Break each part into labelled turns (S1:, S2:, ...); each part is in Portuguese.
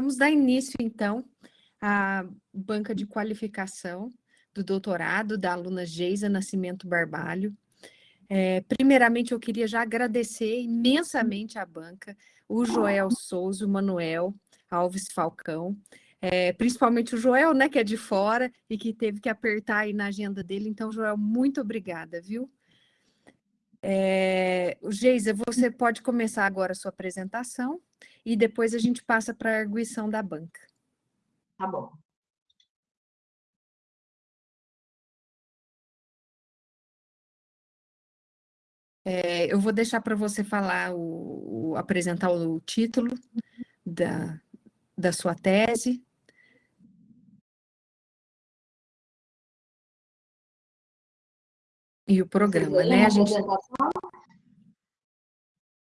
S1: vamos dar início, então, à banca de qualificação do doutorado da aluna Geisa Nascimento Barbalho. É, primeiramente, eu queria já agradecer imensamente à banca, o Joel Souza, o Manuel Alves Falcão, é, principalmente o Joel, né, que é de fora e que teve que apertar aí na agenda dele. Então, Joel, muito obrigada, viu? É, Geisa, você pode começar agora a sua apresentação e depois a gente passa para a arguição da banca.
S2: Tá bom.
S1: É, eu vou deixar para você falar, o, o, apresentar o título da, da sua tese. E o programa, né? A gente...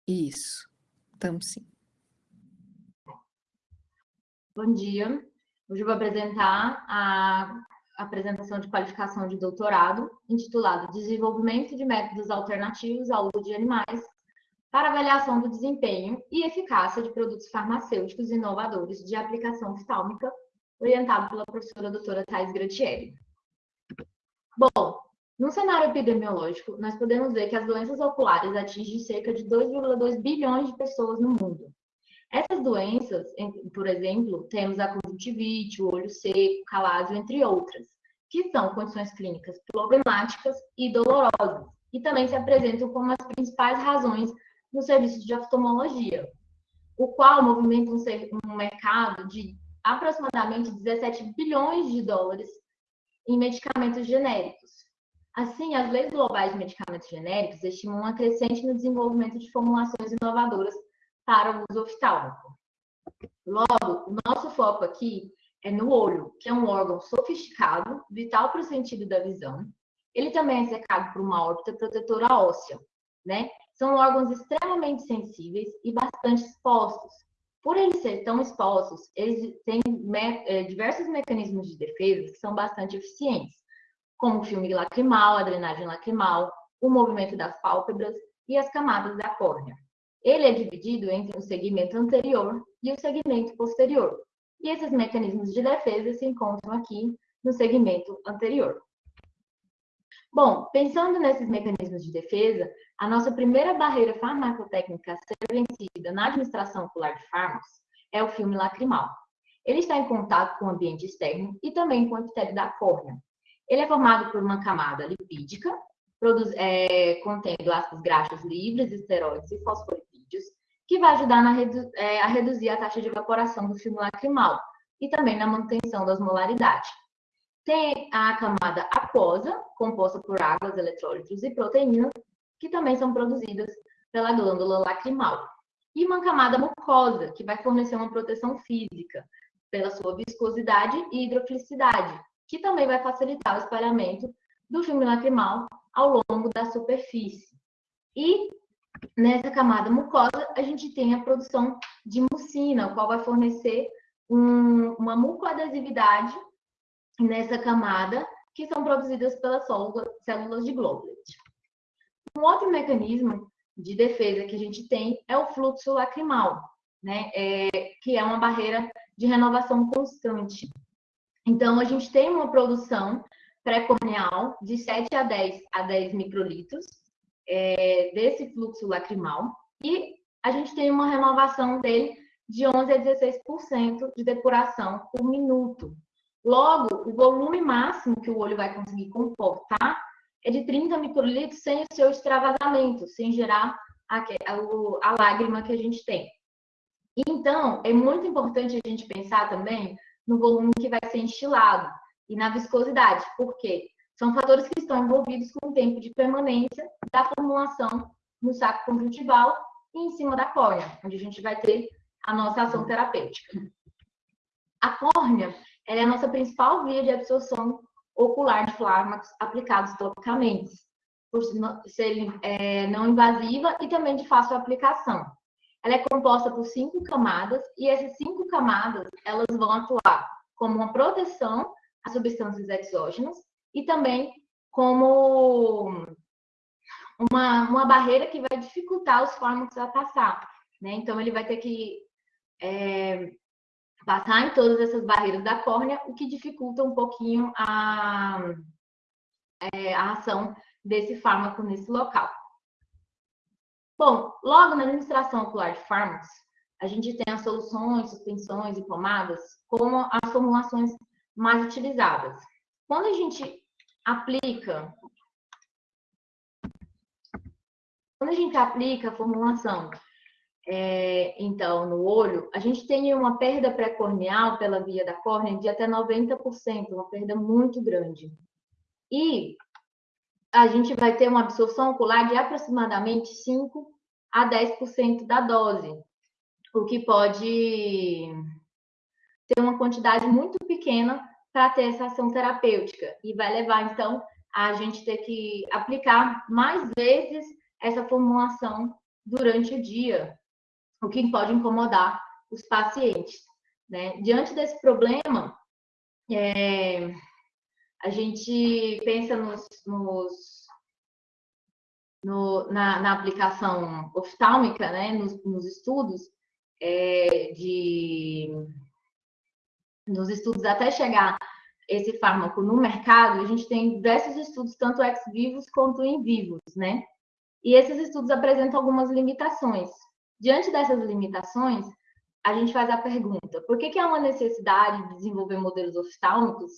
S1: Isso, estamos sim.
S2: Bom dia. Hoje eu vou apresentar a apresentação de qualificação de doutorado, intitulado Desenvolvimento de métodos alternativos ao uso de animais para avaliação do desempenho e eficácia de produtos farmacêuticos inovadores de aplicação oftálmica, orientado pela professora doutora Thais Gratieri. Bom, no cenário epidemiológico, nós podemos ver que as doenças oculares atingem cerca de 2,2 bilhões de pessoas no mundo. Essas doenças, por exemplo, temos a conjuntivite, o olho seco, calásio, entre outras, que são condições clínicas problemáticas e dolorosas, e também se apresentam como as principais razões no serviço de oftalmologia, o qual movimenta um mercado de aproximadamente 17 bilhões de dólares em medicamentos genéricos, Assim, as leis globais de medicamentos genéricos estimam uma crescente no desenvolvimento de formulações inovadoras para o uso oftálmico. Logo, o nosso foco aqui é no olho, que é um órgão sofisticado, vital para o sentido da visão. Ele também é cercado por uma órbita protetora óssea, né? São órgãos extremamente sensíveis e bastante expostos. Por eles serem tão expostos, eles têm é, diversos mecanismos de defesa que são bastante eficientes como o filme lacrimal, a drenagem lacrimal, o movimento das pálpebras e as camadas da córnea. Ele é dividido entre o segmento anterior e o segmento posterior, e esses mecanismos de defesa se encontram aqui no segmento anterior. Bom, pensando nesses mecanismos de defesa, a nossa primeira barreira farmacotécnica a ser vencida na administração ocular de fármacos é o filme lacrimal. Ele está em contato com o ambiente externo e também com o epitélio da córnea, ele é formado por uma camada lipídica, produz, é, contendo ácidos graxos livres, esteroides e fosfolipídios, que vai ajudar na, é, a reduzir a taxa de evaporação do filme lacrimal e também na manutenção da osmolaridade. Tem a camada aquosa, composta por águas, eletrólitos e proteínas, que também são produzidas pela glândula lacrimal. E uma camada mucosa, que vai fornecer uma proteção física pela sua viscosidade e hidrofilicidade, que também vai facilitar o espalhamento do filme lacrimal ao longo da superfície. E nessa camada mucosa, a gente tem a produção de mucina, o qual vai fornecer um, uma mucoadesividade nessa camada, que são produzidas pelas células de Globlet. Um outro mecanismo de defesa que a gente tem é o fluxo lacrimal, né? É, que é uma barreira de renovação constante. Então, a gente tem uma produção pré-corneal de 7 a 10 a 10 microlitros é, desse fluxo lacrimal e a gente tem uma renovação dele de 11 a 16% de depuração por minuto. Logo, o volume máximo que o olho vai conseguir comportar é de 30 microlitros sem o seu extravasamento, sem gerar a, a, a lágrima que a gente tem. Então, é muito importante a gente pensar também no volume que vai ser instilado e na viscosidade, porque são fatores que estão envolvidos com o tempo de permanência da formulação no saco conjuntival e em cima da córnea, onde a gente vai ter a nossa ação terapêutica. A córnea é a nossa principal via de absorção ocular de fármacos aplicados topicamente, por ser é, não invasiva e também de fácil aplicação. Ela é composta por cinco camadas e essas cinco camadas elas vão atuar como uma proteção a substâncias exógenas e também como uma, uma barreira que vai dificultar os fármacos a passar. Né? Então, ele vai ter que é, passar em todas essas barreiras da córnea, o que dificulta um pouquinho a, é, a ação desse fármaco nesse local. Bom, logo na administração ocular de fármacos, a gente tem as soluções, suspensões e pomadas como as formulações mais utilizadas. Quando a gente aplica quando a gente aplica a formulação é, então, no olho, a gente tem uma perda pré-corneal pela via da córnea de até 90%, uma perda muito grande. E a gente vai ter uma absorção ocular de aproximadamente 5 a 10% da dose, o que pode ter uma quantidade muito pequena para ter essa ação terapêutica e vai levar então a gente ter que aplicar mais vezes essa formulação durante o dia, o que pode incomodar os pacientes. Né? Diante desse problema, é, a gente pensa nos, nos no, na, na, aplicação oftálmica, né, nos, nos estudos é, de nos estudos até chegar esse fármaco no mercado, a gente tem diversos estudos, tanto ex vivos quanto in vivos, né? E esses estudos apresentam algumas limitações. Diante dessas limitações, a gente faz a pergunta: por que, que há uma necessidade de desenvolver modelos oftálmicos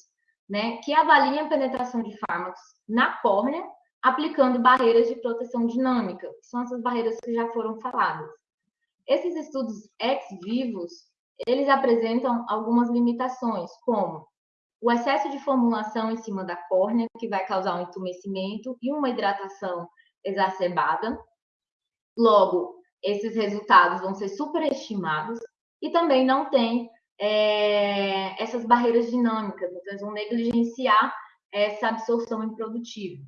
S2: né, que avaliem a penetração de fármacos na córnea, aplicando barreiras de proteção dinâmica, que são essas barreiras que já foram faladas? Esses estudos ex vivos, eles apresentam algumas limitações, como o excesso de formulação em cima da córnea, que vai causar um entumecimento e uma hidratação exacerbada. Logo, esses resultados vão ser superestimados e também não tem é, essas barreiras dinâmicas, então eles vão negligenciar essa absorção improdutiva.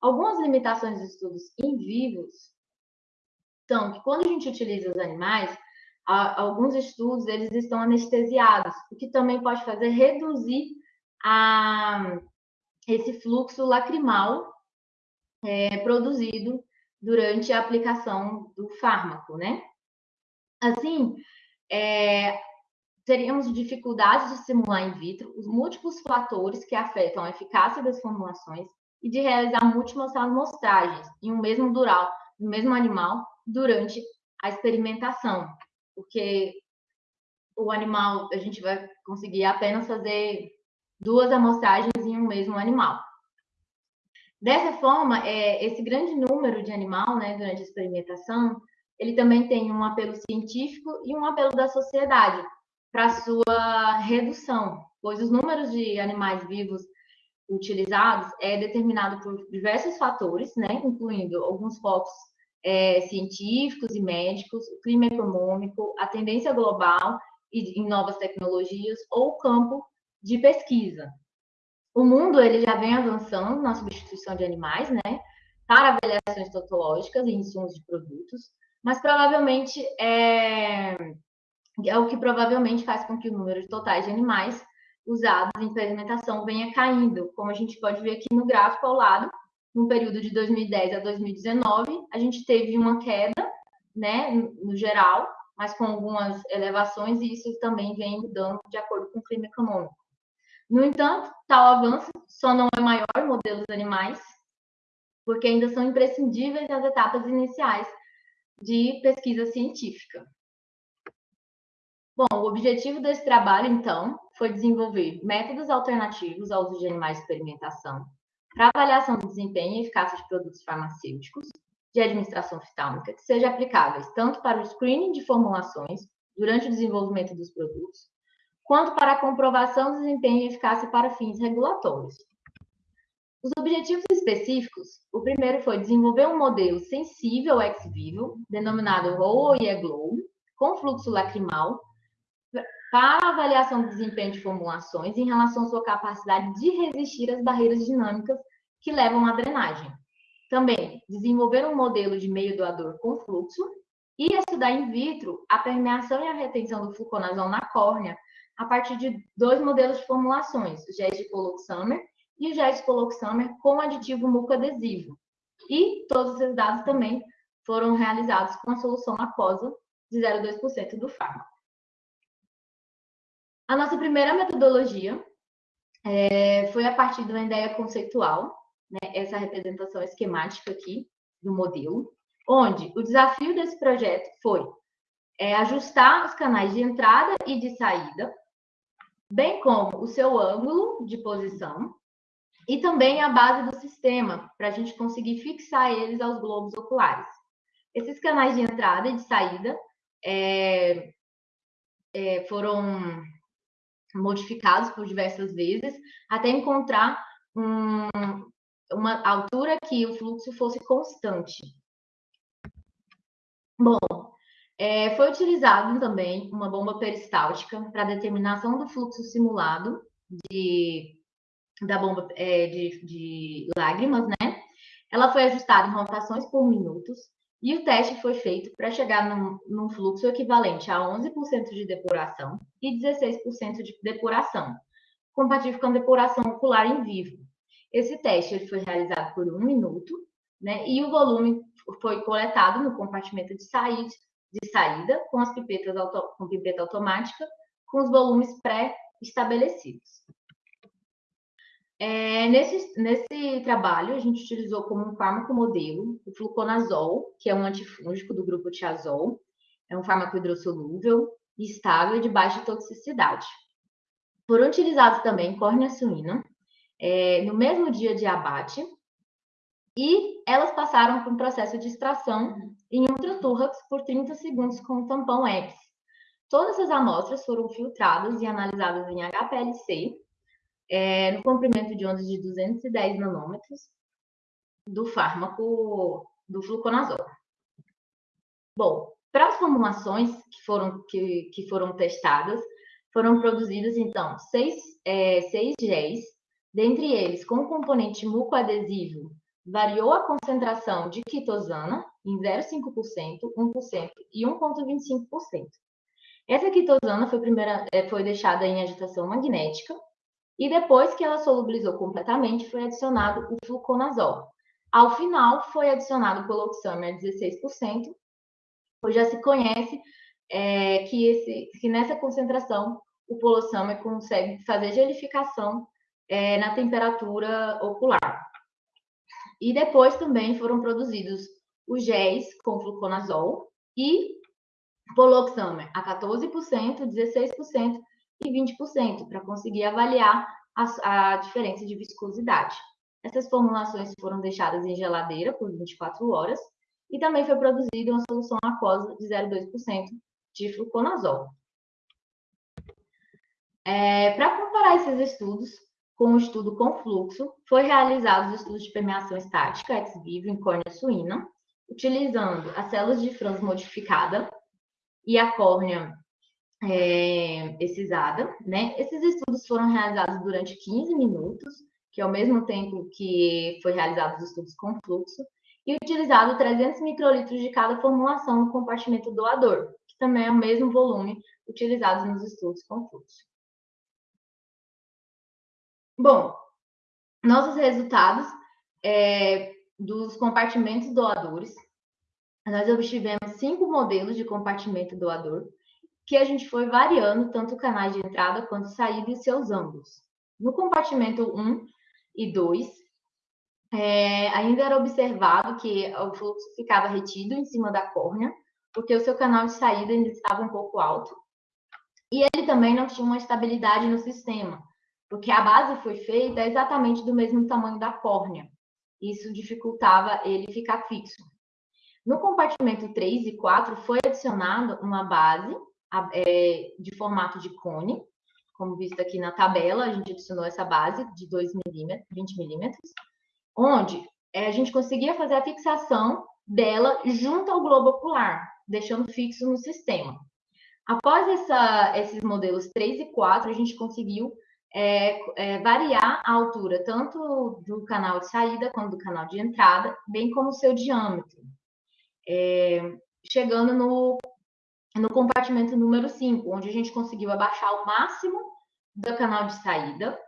S2: Algumas limitações dos estudos em vivos são que quando a gente utiliza os animais, alguns estudos eles estão anestesiados, o que também pode fazer reduzir a, esse fluxo lacrimal é, produzido durante a aplicação do fármaco, né? Assim, é, teríamos dificuldades de simular in vitro os múltiplos fatores que afetam a eficácia das formulações e de realizar múltiplas amostragens em um mesmo dural, no mesmo animal, durante a experimentação, porque o animal, a gente vai conseguir apenas fazer duas amostragens em um mesmo animal. Dessa forma, é, esse grande número de animal, né, durante a experimentação, ele também tem um apelo científico e um apelo da sociedade para sua redução, pois os números de animais vivos utilizados é determinado por diversos fatores, né, incluindo alguns focos é, científicos e médicos, o clima econômico, a tendência global e em novas tecnologias ou o campo de pesquisa. O mundo ele já vem avançando na substituição de animais, né, para avaliações totológicas e insumos de produtos, mas provavelmente é, é o que provavelmente faz com que o número de totais de animais usados em experimentação venha caindo, como a gente pode ver aqui no gráfico ao lado, no período de 2010 a 2019, a gente teve uma queda, né, no geral, mas com algumas elevações, e isso também vem mudando de acordo com o clima econômico. No entanto, tal avanço só não é maior em modelos animais, porque ainda são imprescindíveis as etapas iniciais de pesquisa científica. Bom, o objetivo desse trabalho, então, foi desenvolver métodos alternativos ao uso de animais de experimentação para avaliação do desempenho e eficácia de produtos farmacêuticos de administração oftálmica que sejam aplicáveis tanto para o screening de formulações durante o desenvolvimento dos produtos, quanto para a comprovação do desempenho e eficácia para fins regulatórios. Os objetivos específicos, o primeiro foi desenvolver um modelo sensível ex vivo, denominado ROE-GLOW, com fluxo lacrimal, para avaliação do desempenho de formulações em relação à sua capacidade de resistir às barreiras dinâmicas que levam à drenagem. Também, desenvolver um modelo de meio doador com fluxo e estudar in vitro a permeação e a retenção do fluconazol na córnea a partir de dois modelos de formulações, o gés de Poloxamer e o gés de Poloxamer com aditivo mucoadesivo. E todos esses dados também foram realizados com a solução aquosa de 0,2% do fármaco. A nossa primeira metodologia é, foi a partir de uma ideia conceitual, né, essa representação esquemática aqui do modelo, onde o desafio desse projeto foi é, ajustar os canais de entrada e de saída, bem como o seu ângulo de posição e também a base do sistema, para a gente conseguir fixar eles aos globos oculares. Esses canais de entrada e de saída é, é, foram modificados por diversas vezes até encontrar um, uma altura que o fluxo fosse constante. Bom, é, foi utilizado também uma bomba peristáltica para determinação do fluxo simulado de, da bomba é, de, de lágrimas, né? Ela foi ajustada em rotações por minutos e o teste foi feito para chegar num, num, fluxo equivalente a 11% de depuração e 16% de depuração, compatível com a depuração ocular em vivo. Esse teste ele foi realizado por um minuto, né? E o volume foi coletado no compartimento de saída, de saída com as pipetas auto, com pipeta automática, com os volumes pré-estabelecidos. É, nesse, nesse trabalho, a gente utilizou como um fármaco modelo o fluconazol, que é um antifúngico do grupo tiazol, é um fármaco hidrossolúvel, estável e de baixa toxicidade. Foram utilizados também córnea suína, é, no mesmo dia de abate, e elas passaram por um processo de extração em ultratorrax por 30 segundos com o tampão X. Todas as amostras foram filtradas e analisadas em HPLC, é, no comprimento de ondas de 210 nanômetros do fármaco do fluconazol. Bom, para as formulações que foram, que, que foram testadas, foram produzidas, então, seis, é, seis géis, dentre eles com componente mucoadesivo, variou a concentração de quitosana em 0,5%, 1% e 1,25%. Essa quitosana foi, primeira, é, foi deixada em agitação magnética, e depois que ela solubilizou completamente, foi adicionado o fluconazol. Ao final, foi adicionado o coloxamer 16%, pois já se conhece é, que, esse, que nessa concentração o poloxamer consegue fazer gelificação é, na temperatura ocular. E depois também foram produzidos os géis com fluconazol e poloxamer a 14%, 16% e 20%, para conseguir avaliar a, a diferença de viscosidade. Essas formulações foram deixadas em geladeira por 24 horas e também foi produzida uma solução aquosa de 0,2% de fluconazol. É, para comparar esses estudos com o estudo com fluxo, foi realizado os estudos de permeação estática ex vivo em córnea suína, utilizando as células de Franz modificada e a córnea é, excisada, né? Esses estudos foram realizados durante 15 minutos, que é o mesmo tempo que foi realizados os estudos com fluxo, e utilizado 300 microlitros de cada formulação no compartimento doador, que também é o mesmo volume utilizado nos estudos com fluxo. Bom, nossos resultados é, dos compartimentos doadores, nós obtivemos cinco modelos de compartimento doador, que a gente foi variando tanto o canal de entrada quanto saída e seus ângulos. No compartimento 1 e 2, é, ainda era observado que o fluxo ficava retido em cima da córnea, porque o seu canal de saída ainda estava um pouco alto. E ele também não tinha uma estabilidade no sistema, porque a base foi feita exatamente do mesmo tamanho da córnea. Isso dificultava ele ficar fixo. No compartimento 3 e 4 foi adicionado uma base é, de formato de cone, como visto aqui na tabela, a gente adicionou essa base de 2 milímetros, 20 milímetros, onde é, a gente conseguia fazer a fixação dela junto ao globo ocular, deixando fixo no sistema. Após essa, esses modelos 3 e 4, a gente conseguiu é, é, variar a altura tanto do canal de saída quanto do canal de entrada, bem como o seu diâmetro, é, chegando no no compartimento número 5, onde a gente conseguiu abaixar o máximo do canal de saída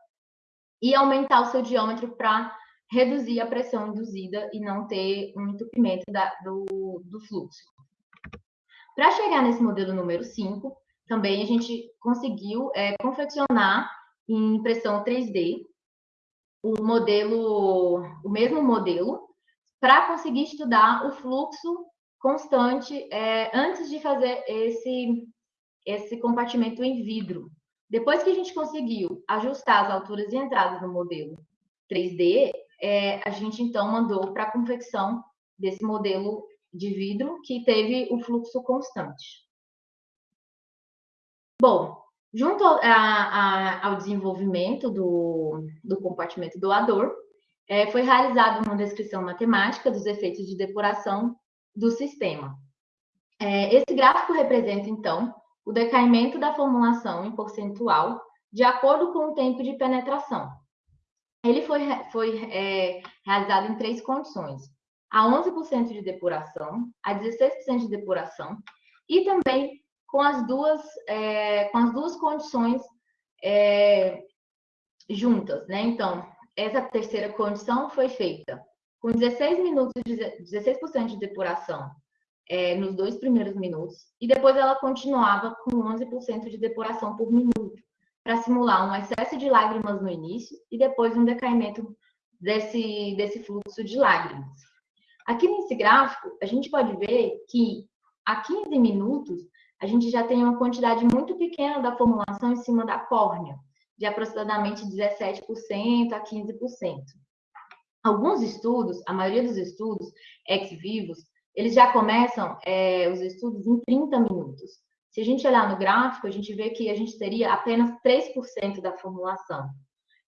S2: e aumentar o seu diâmetro para reduzir a pressão induzida e não ter um entupimento da, do, do fluxo. Para chegar nesse modelo número 5, também a gente conseguiu é, confeccionar em impressão 3D o modelo, o mesmo modelo, para conseguir estudar o fluxo constante é, antes de fazer esse, esse compartimento em vidro. Depois que a gente conseguiu ajustar as alturas e entradas no modelo 3D, é, a gente então mandou para a confecção desse modelo de vidro que teve o fluxo constante. Bom, junto a, a, ao desenvolvimento do, do compartimento doador, é, foi realizada uma descrição matemática dos efeitos de depuração do sistema. É, esse gráfico representa, então, o decaimento da formulação em percentual de acordo com o tempo de penetração. Ele foi, foi é, realizado em três condições: a 11% de depuração, a 16% de depuração e também com as duas, é, com as duas condições é, juntas, né? Então, essa terceira condição foi feita com 16 minutos, de, 16% de depuração é, nos dois primeiros minutos, e depois ela continuava com 11% de depuração por minuto, para simular um excesso de lágrimas no início e depois um decaimento desse, desse fluxo de lágrimas. Aqui nesse gráfico, a gente pode ver que a 15 minutos, a gente já tem uma quantidade muito pequena da formulação em cima da córnea, de aproximadamente 17% a 15%. Alguns estudos, a maioria dos estudos ex-vivos, eles já começam é, os estudos em 30 minutos. Se a gente olhar no gráfico, a gente vê que a gente teria apenas 3% da formulação.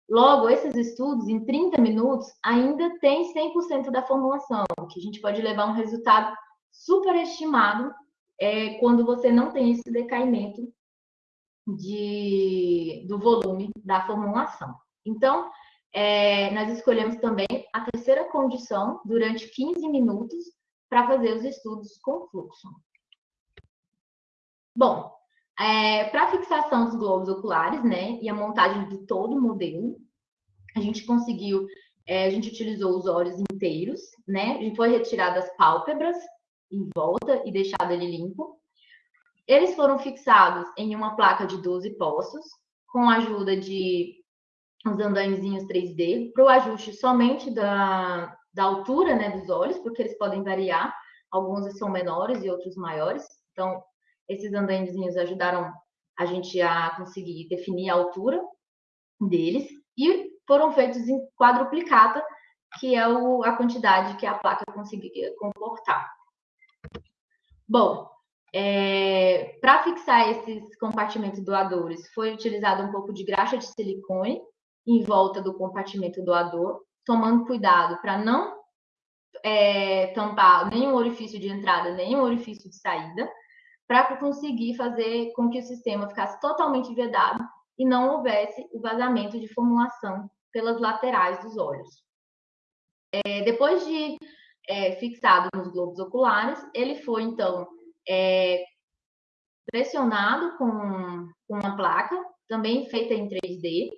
S2: Logo, esses estudos, em 30 minutos, ainda tem 100% da formulação, que a gente pode levar um resultado superestimado é, quando você não tem esse decaimento de, do volume da formulação. Então, é, nós escolhemos também a terceira condição durante 15 minutos para fazer os estudos com fluxo. Bom, é, para fixação dos globos oculares, né, e a montagem de todo o modelo, a gente conseguiu, é, a gente utilizou os olhos inteiros, né, a gente foi retirado as pálpebras em volta e deixado ele limpo. Eles foram fixados em uma placa de 12 poços, com a ajuda de os andaimezinhos 3D, para o ajuste somente da, da altura né, dos olhos, porque eles podem variar, alguns são menores e outros maiores. Então, esses andaimezinhos ajudaram a gente a conseguir definir a altura deles e foram feitos em quadruplicata, que é o, a quantidade que a placa conseguia comportar. Bom, é, para fixar esses compartimentos doadores, foi utilizado um pouco de graxa de silicone em volta do compartimento doador, tomando cuidado para não é, tampar nenhum orifício de entrada, nenhum orifício de saída, para conseguir fazer com que o sistema ficasse totalmente vedado e não houvesse o vazamento de formulação pelas laterais dos olhos. É, depois de é, fixado nos globos oculares, ele foi, então, é, pressionado com, com uma placa, também feita em 3D,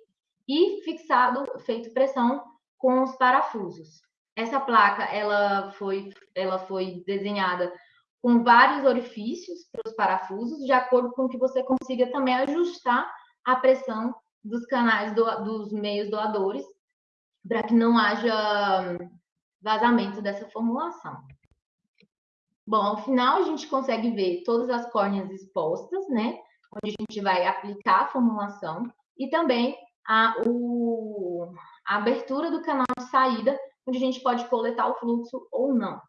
S2: e fixado, feito pressão com os parafusos. Essa placa, ela foi, ela foi desenhada com vários orifícios para os parafusos, de acordo com que você consiga também ajustar a pressão dos canais do, dos meios doadores, para que não haja vazamento dessa formulação. Bom, ao final a gente consegue ver todas as córneas expostas, né? Onde a gente vai aplicar a formulação e também a, o, a abertura do canal de saída, onde a gente pode coletar o fluxo ou não.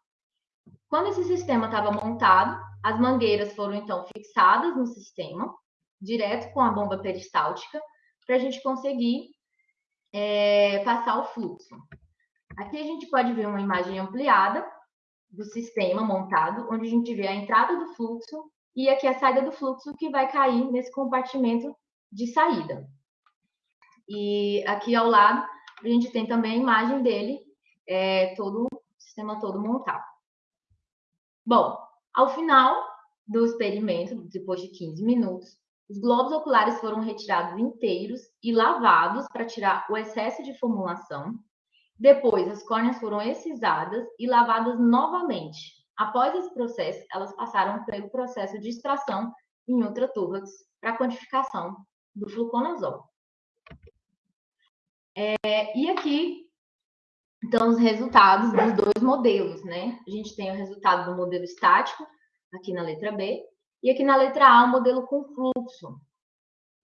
S2: Quando esse sistema estava montado, as mangueiras foram então fixadas no sistema, direto com a bomba peristáltica, para a gente conseguir é, passar o fluxo. Aqui a gente pode ver uma imagem ampliada do sistema montado, onde a gente vê a entrada do fluxo e aqui a saída do fluxo que vai cair nesse compartimento de saída. E aqui ao lado a gente tem também a imagem dele, é, todo o sistema todo montado. Bom, ao final do experimento, depois de 15 minutos, os globos oculares foram retirados inteiros e lavados para tirar o excesso de formulação depois, as córneas foram excisadas e lavadas novamente. Após esse processo, elas passaram pelo processo de extração em ultraturvax para quantificação do fluconazol. É, e aqui estão os resultados dos dois modelos, né? A gente tem o resultado do modelo estático, aqui na letra B, e aqui na letra A, o modelo com fluxo.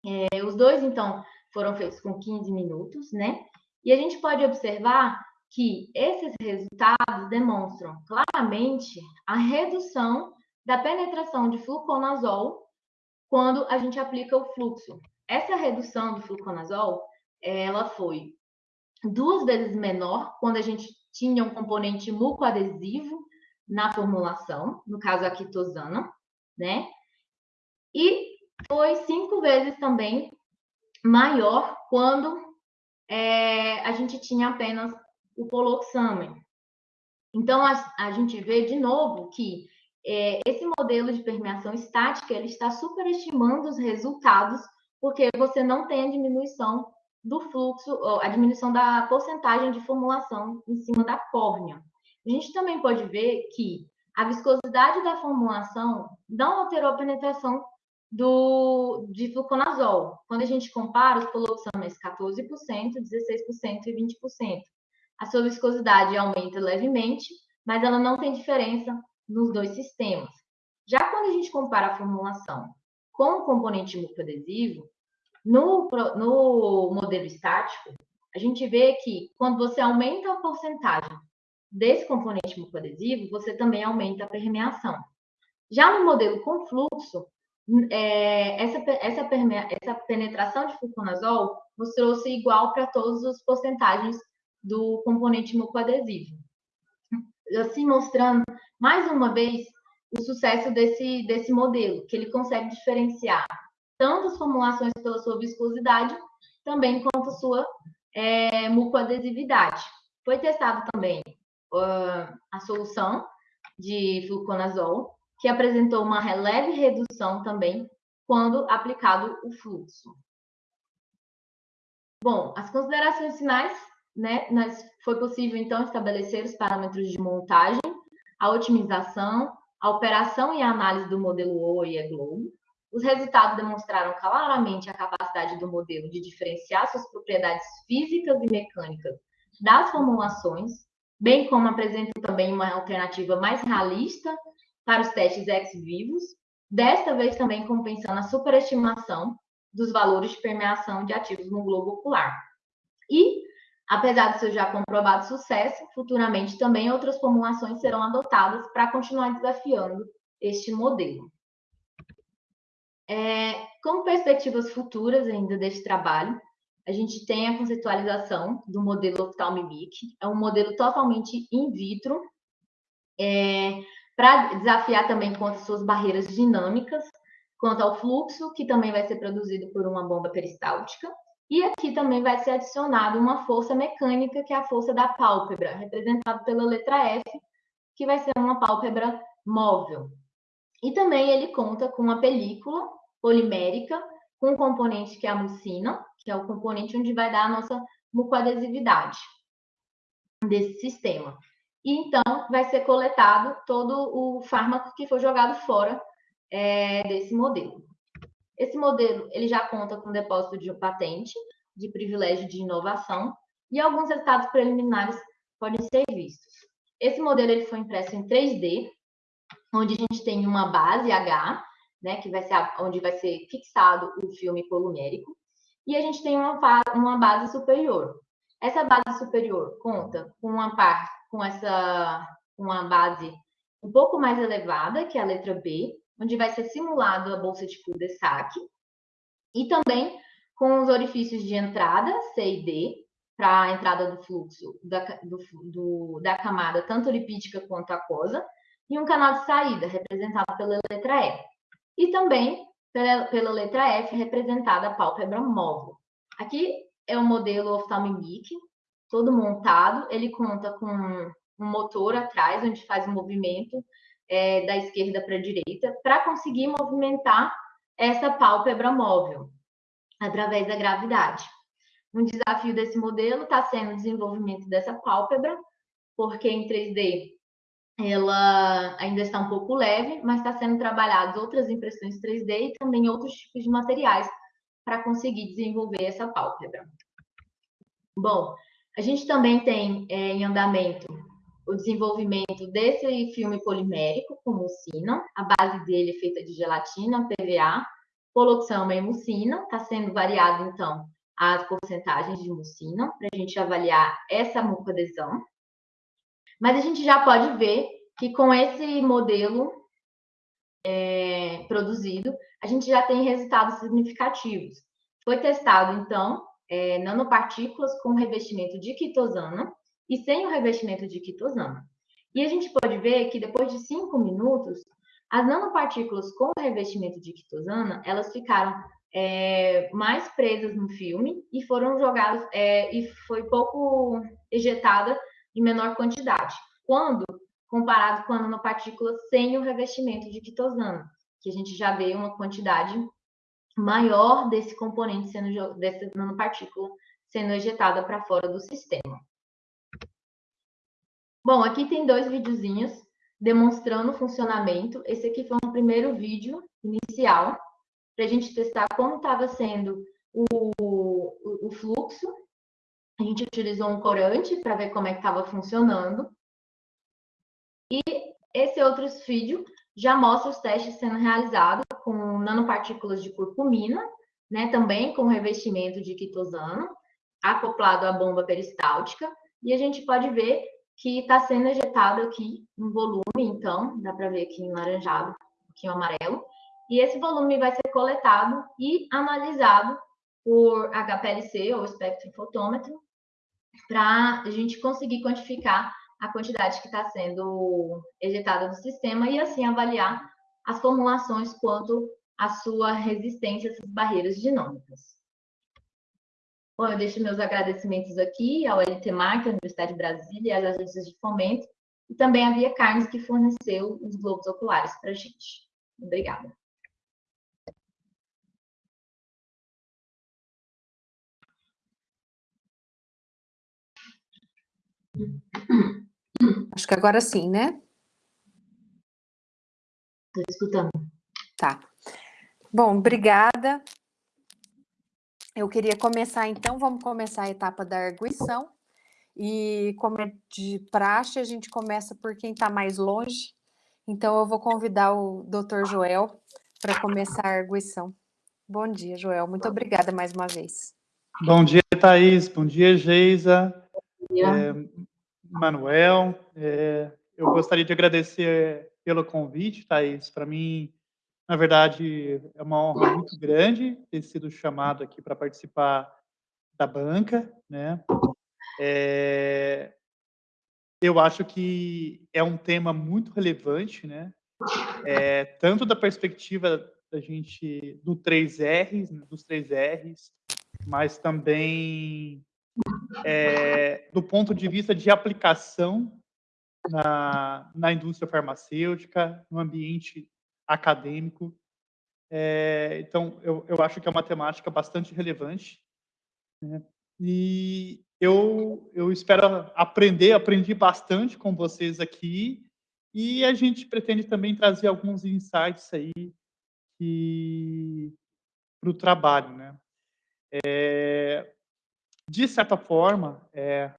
S2: É, os dois, então, foram feitos com 15 minutos, né? E a gente pode observar que esses resultados demonstram claramente a redução da penetração de fluconazol quando a gente aplica o fluxo. Essa redução do fluconazol, ela foi duas vezes menor quando a gente tinha um componente mucoadesivo na formulação, no caso a quitosana, né? E foi cinco vezes também maior quando é, a gente tinha apenas o poloxamen. Então, a, a gente vê de novo que é, esse modelo de permeação estática ele está superestimando os resultados, porque você não tem a diminuição do fluxo, a diminuição da porcentagem de formulação em cima da córnea. A gente também pode ver que a viscosidade da formulação não alterou a penetração do, de fluconazol. Quando a gente compara os poloxames 14%, 16% e 20%. A sua viscosidade aumenta levemente, mas ela não tem diferença nos dois sistemas. Já quando a gente compara a formulação com o componente mucoadesivo, no, no modelo estático, a gente vê que quando você aumenta a porcentagem desse componente mucoadesivo, você também aumenta a permeação. Já no modelo com fluxo, é, essa, essa, essa penetração de fluconazol mostrou-se igual para todas as porcentagens do componente mucoadesivo. Assim, mostrando mais uma vez o sucesso desse, desse modelo, que ele consegue diferenciar tanto as formulações pela sua viscosidade, também quanto sua é, mucoadesividade. Foi testado também uh, a solução de fluconazol, que apresentou uma leve redução também quando aplicado o fluxo. Bom, as considerações finais, né, nós, foi possível então estabelecer os parâmetros de montagem, a otimização, a operação e a análise do modelo OA e Globo. Os resultados demonstraram claramente a capacidade do modelo de diferenciar suas propriedades físicas e mecânicas das formulações, bem como apresentam também uma alternativa mais realista para os testes ex-vivos, desta vez também compensando a superestimação dos valores de permeação de ativos no globo ocular. E, apesar do seu já comprovado sucesso, futuramente também outras formulações serão adotadas para continuar desafiando este modelo. É, com perspectivas futuras ainda deste trabalho, a gente tem a conceitualização do modelo Ophthalmic, é um modelo totalmente in vitro, é, para desafiar também contra suas barreiras dinâmicas, quanto ao fluxo, que também vai ser produzido por uma bomba peristáltica. E aqui também vai ser adicionado uma força mecânica, que é a força da pálpebra, representada pela letra F, que vai ser uma pálpebra móvel. E também ele conta com uma película polimérica, com um componente que é a mucina, que é o componente onde vai dar a nossa mucoadesividade desse sistema e então vai ser coletado todo o fármaco que foi jogado fora é, desse modelo. Esse modelo ele já conta com depósito de patente, de privilégio de inovação e alguns resultados preliminares podem ser vistos. Esse modelo ele foi impresso em 3D, onde a gente tem uma base H, né, que vai ser onde vai ser fixado o filme polumérico, e a gente tem uma, uma base superior. Essa base superior conta com uma parte com essa uma base um pouco mais elevada, que é a letra B, onde vai ser simulado a bolsa de cul-de-sac, e também com os orifícios de entrada, C e D, para a entrada do fluxo da, do, do, da camada, tanto lipídica quanto aquosa, e um canal de saída, representado pela letra E. E também pela, pela letra F, representada a pálpebra móvel. Aqui é o modelo oftalmic, todo montado. Ele conta com um motor atrás, onde faz o um movimento é, da esquerda para a direita, para conseguir movimentar essa pálpebra móvel através da gravidade. Um desafio desse modelo está sendo o desenvolvimento dessa pálpebra, porque em 3D ela ainda está um pouco leve, mas está sendo trabalhadas outras impressões 3D e também outros tipos de materiais para conseguir desenvolver essa pálpebra. Bom, a gente também tem é, em andamento o desenvolvimento desse filme polimérico com mucina. A base dele é feita de gelatina, PVA, poloxama e mucina. Está sendo variado, então, as porcentagens de mucina para a gente avaliar essa mucoadesão. Mas a gente já pode ver que com esse modelo é, produzido, a gente já tem resultados significativos. Foi testado, então, é, nanopartículas com revestimento de quitosana e sem o revestimento de quitosana. E a gente pode ver que depois de cinco minutos, as nanopartículas com revestimento de quitosana, elas ficaram é, mais presas no filme e foram jogadas, é, e foi pouco ejetada em menor quantidade. Quando comparado com a nanopartícula sem o revestimento de quitosana, que a gente já vê uma quantidade maior desse componente sendo dessa nanopartícula sendo ejetada para fora do sistema. Bom, aqui tem dois videozinhos demonstrando o funcionamento. Esse aqui foi um primeiro vídeo inicial para a gente testar como estava sendo o, o, o, fluxo. A gente utilizou um corante para ver como é que estava funcionando. E esse outro vídeo já mostra os testes sendo realizados com nanopartículas de curcumina, né, também com revestimento de quitosano, acoplado à bomba peristáltica, e a gente pode ver que está sendo ejetado aqui um volume, então, dá para ver aqui em laranjado, um pouquinho amarelo, e esse volume vai ser coletado e analisado por HPLC, ou espectrofotômetro, para a gente conseguir quantificar a quantidade que está sendo ejetada do sistema e assim avaliar as formulações quanto à sua resistência a essas barreiras dinâmicas. Bom, eu deixo meus agradecimentos aqui ao LTMAC, à Universidade de Brasília e às agências de fomento, e também à Via Carnes, que forneceu os globos oculares para a gente. Obrigada.
S1: Acho que agora sim, né?
S2: Estou escutando.
S1: Tá. Bom, obrigada. Eu queria começar, então, vamos começar a etapa da arguição. E como é de praxe, a gente começa por quem está mais longe. Então, eu vou convidar o doutor Joel para começar a arguição. Bom dia, Joel. Muito obrigada mais uma vez.
S3: Bom dia, Thaís. Bom dia, Geisa. É, Manuel. É, eu gostaria de agradecer pelo convite, Thaís. Para mim, na verdade, é uma honra muito grande ter sido chamado aqui para participar da banca, né? É, eu acho que é um tema muito relevante, né? É, tanto da perspectiva da gente do 3Rs, né, dos 3Rs, mas também é, do ponto de vista de aplicação na, na indústria farmacêutica, no ambiente acadêmico. É, então, eu, eu acho que é uma temática bastante relevante. Né? E eu, eu espero aprender, aprendi bastante com vocês aqui, e a gente pretende também trazer alguns insights aí para o trabalho, né? É, de certa forma, é,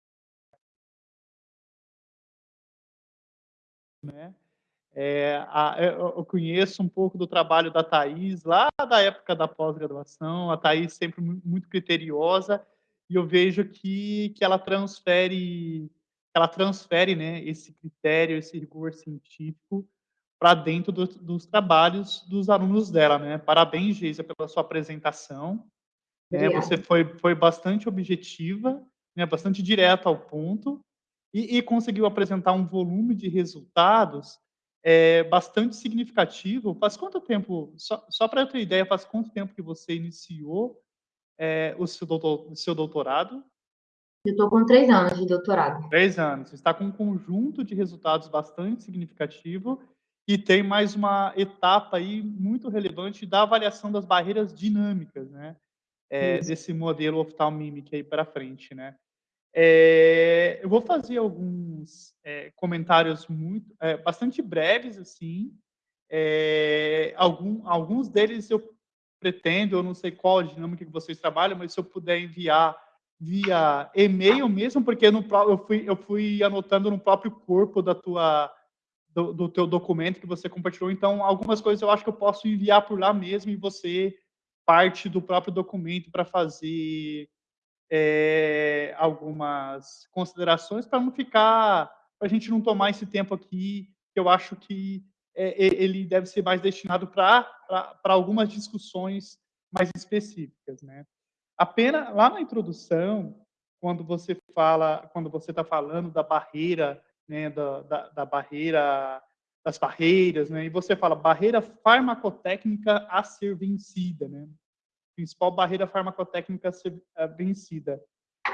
S3: né, é, a, é, eu conheço um pouco do trabalho da Thais, lá da época da pós-graduação, a Thais sempre muito criteriosa, e eu vejo que, que ela transfere, ela transfere né, esse critério, esse rigor científico para dentro do, dos trabalhos dos alunos dela. Né? Parabéns, Geisa, pela sua apresentação. Né? Você foi, foi bastante objetiva, né? bastante direta ao ponto, e, e, conseguiu apresentar um volume de resultados é, bastante significativo. Faz quanto tempo, só, só para eu ter ideia, faz quanto tempo que você iniciou é, o, seu doutor, o seu doutorado?
S2: Eu estou com três anos de doutorado.
S3: Três anos. Está com um conjunto de resultados bastante significativo e tem mais uma etapa aí muito relevante da avaliação das barreiras dinâmicas, né? É, desse modelo oftalmímico aí para frente, né? É, eu vou fazer alguns é, comentários muito, bastante breves, assim. Algum, alguns deles eu pretendo, eu não sei qual a dinâmica que vocês trabalham, mas se eu puder enviar via e-mail mesmo, porque no, eu, fui, eu fui anotando no próprio corpo da tua, do, do teu documento que você compartilhou. Então, algumas coisas eu acho que eu posso enviar por lá mesmo e você parte do próprio documento para fazer é, algumas considerações para não ficar, para a gente não tomar esse tempo aqui, que eu acho que é, ele deve ser mais destinado para algumas discussões mais específicas, né? Apenas lá na introdução, quando você fala, quando você está falando da barreira, né, da, da, da, barreira, das barreiras, né, e você fala barreira farmacotécnica a ser vencida, né, principal barreira farmacotécnica a ser vencida.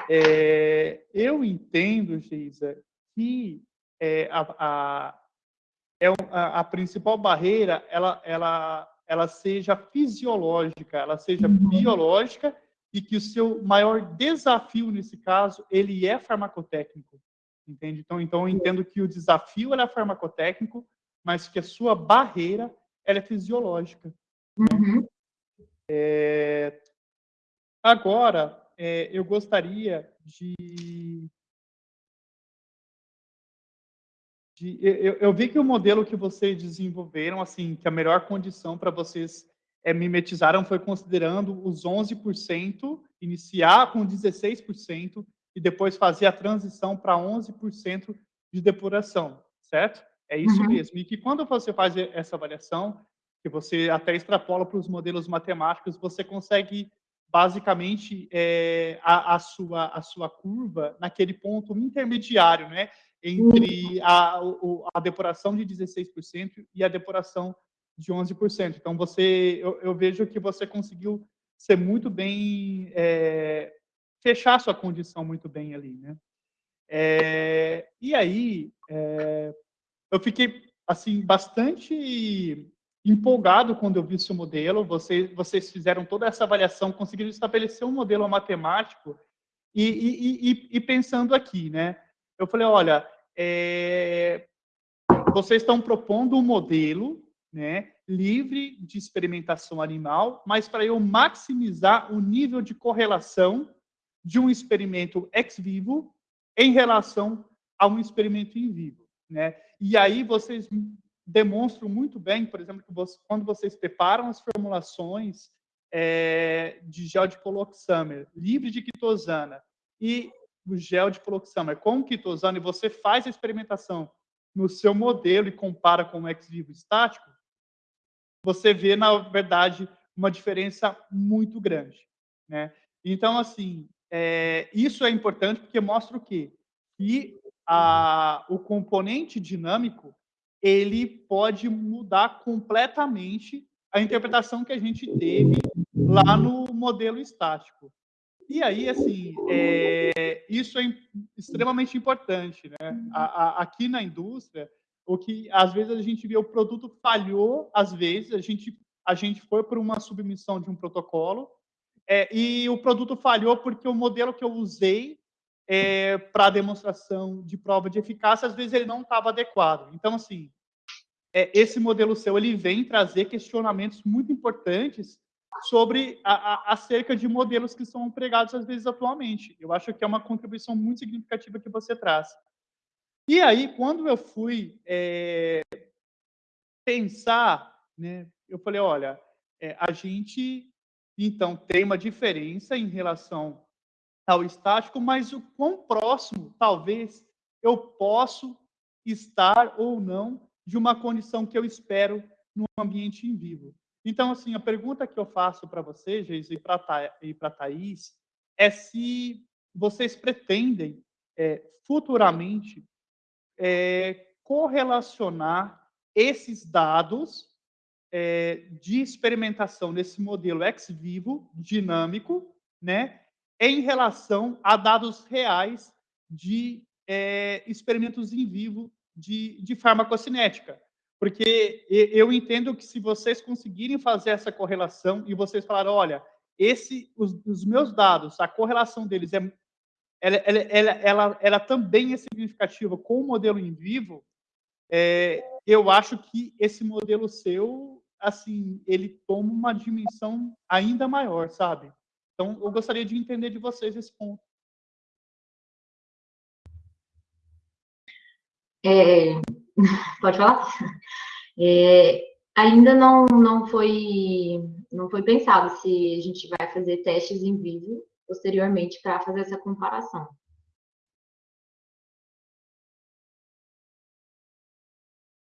S3: É, eu entendo, Geisa, que é, a, a, é a, a principal barreira ela, ela, ela seja fisiológica, ela seja uhum. biológica e que o seu maior desafio nesse caso ele é farmacotécnico, entende? Então, então eu entendo que o desafio é farmacotécnico, mas que a sua barreira ela é fisiológica. Uhum. É... Agora, é, eu gostaria de, de eu, eu, vi que o modelo que vocês desenvolveram, assim, que a melhor condição para vocês é, mimetizaram foi considerando os 11%, iniciar com 16% e depois fazer a transição para 11% de depuração, certo? É isso uhum. mesmo. E que quando você faz essa avaliação, que você até extrapola para os modelos matemáticos, você consegue basicamente é, a, a, sua, a sua curva naquele ponto intermediário, né? Entre a, a depuração de 16% e a depuração de 11%. Então, você, eu, eu vejo que você conseguiu ser muito bem, é, fechar sua condição muito bem ali, né? É, e aí, é, eu fiquei, assim, bastante empolgado quando eu vi seu modelo. Você, vocês fizeram toda essa avaliação, conseguiram estabelecer um modelo matemático e, e, e, e pensando aqui, né? Eu falei, olha, é, vocês estão propondo um modelo né, livre de experimentação animal, mas para eu maximizar o nível de correlação de um experimento ex vivo em relação a um experimento in vivo. Né? E aí vocês demonstram muito bem, por exemplo, que você, quando vocês preparam as formulações é, de gel de poloxamer livre de quitosana e o gel de poloxamer com quitosana e você faz a experimentação no seu modelo e compara com o ex vivo estático, você vê, na verdade, uma diferença muito grande. Né? Então, assim, é, isso é importante porque mostra o quê? Que a, o componente dinâmico ele pode mudar completamente a interpretação que a gente teve lá no modelo estático. E aí, assim, é, isso é extremamente importante. Né? A, a, aqui na indústria, o que às vezes a gente vê o produto falhou, às vezes a gente a gente foi por uma submissão de um protocolo é, e o produto falhou porque o modelo que eu usei é, para demonstração de prova de eficácia às vezes ele não estava adequado. Então assim, é, esse modelo seu ele vem trazer questionamentos muito importantes sobre a, a, acerca de modelos que são empregados às vezes atualmente. Eu acho que é uma contribuição muito significativa que você traz. E aí, quando eu fui é, pensar, né, eu falei, olha, é, a gente, então, tem uma diferença em relação ao estático, mas o quão próximo, talvez, eu posso estar ou não de uma condição que eu espero no ambiente em vivo. Então, assim, a pergunta que eu faço para vocês, Geis, e para a Thaís, é se vocês pretendem é, futuramente é, correlacionar esses dados é, de experimentação nesse modelo ex vivo dinâmico, né, em relação a dados reais de é, experimentos em vivo de, de farmacocinética. Porque eu entendo que se vocês conseguirem fazer essa correlação e vocês falarem, olha, esse, os, os meus dados, a correlação deles é, ela, ela, ela, ela, ela também é significativa com o modelo em vivo, é, eu acho que esse modelo seu, assim, ele toma uma dimensão ainda maior, sabe? Então, eu gostaria de entender de vocês esse ponto.
S2: É, pode falar? É, ainda não, não, foi, não foi pensado se a gente vai fazer testes em vivo posteriormente para fazer essa comparação.